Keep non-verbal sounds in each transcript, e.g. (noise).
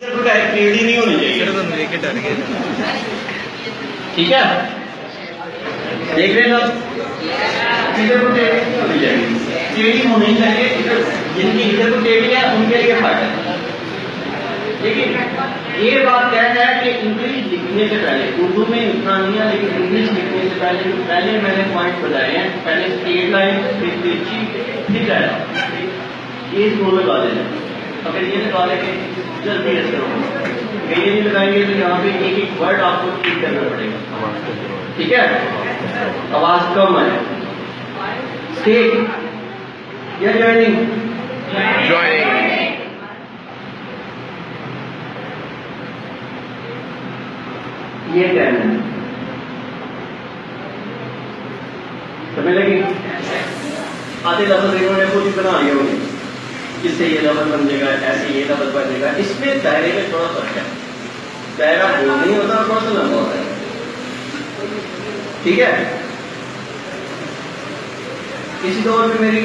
नहीं होनी चाहिए। ठीक है? देख रहे सब इधर को टेढ़ी नहीं होनी चाहिए। टेढ़ी होनी चाहिए जिनकी इधर को टेढ़ी है उनके लिए फ़ायदा है। लेकिन ये बात कहना है कि इंग्लिश लिखने से पहले उर्दू में इतना नहीं है लेकिन इंग्लिश लिखने से पहले जो पहले मैंने पॉइंट बताए हैं। पहले स्ट्रेट लाइन फिर तिरछी फिर ये दोनों लगा देना अगर ये लगा लेंगे जल्दी असर होगा अगर ये नहीं लगाएँगे तो यहाँ पे एक एक वर्ड आपको ठीक करना पड़ेगा। ठीक है? आवाज़ कम है स्टेट या जॉइनिंग ज्वाइनिंग ये कहना है? समझ लगी? आधे लफ्ज इन्होंने ही बना लिए होंगे। जिससे ये लफ्ज बन जाएगा ऐसे ये लफ्ज बन जाएगा। इसमें दायरे में थोड़ा फ़र्क है। दायरा बोल नहीं होता थोड़ा सा लंबा होता है। ठीक है? इसी दौर में मेरी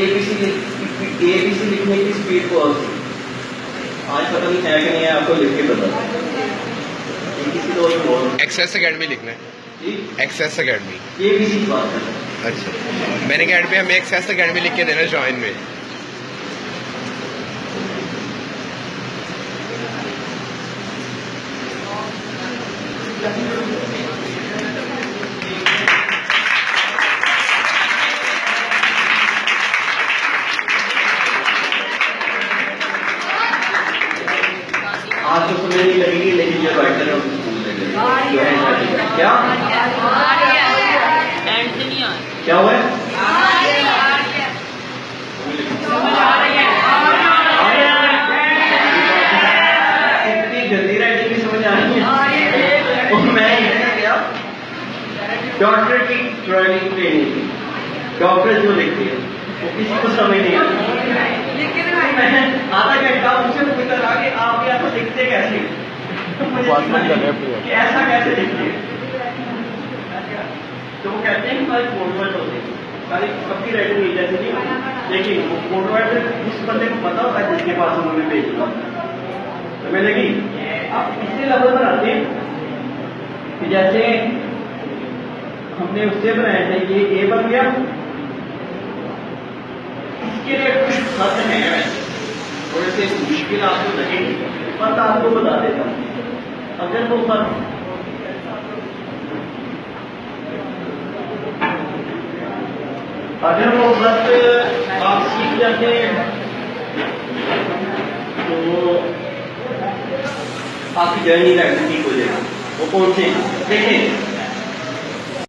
एबीसी एबीसी लिखने की स्पीड बहुत थी आज पता नहीं है कि नहीं है आपको लिख के बता एक्सेस अकेडमी लिखना है। एक्सेस अकेडमी एबीसी की बात कर अच्छा। मैंने अकेडमी हमें एक्सेस अकेडमी लिख के देना ज्वाइन में। आपको समझ नहीं लगेगी लेकिन जो राइटर है। क्या? क्या हुआ? है डॉक्टर की ड्राइविंग ट्रेनिंग थी। डॉक्टर जो लिखते हैं। वो किसी को समझ नहीं आता। मैं आधा घंटा उनसे पूछता रहा कि आप यहाँ तो लिखते कैसे? तो (laughs) मुझे समझ नहीं आया कि ऐसा कैसे लिखते हैं? तो वो कहते हैं हमारे फॉर्मेट होते हैं। सारी सबकी राइटिंग एक जैसी नहीं लेकिन वो फॉर्मेट उस बंदे को पता होता है जिसके पास उन्होंने भेजना तो मैं लगी आप इससे लेवल बनाते हैं कि जैसे हमने उससे बनाया था ये ए बन गया। इसके लिए कुछ खत है। थोड़े से मुश्किल आपको लगेगी, पर आपको बता देता अगर वो खत अगर वो खत आप सीख जाते हैं तो आपकी जर्नी का ठीक हो जाएगा। वो से देखें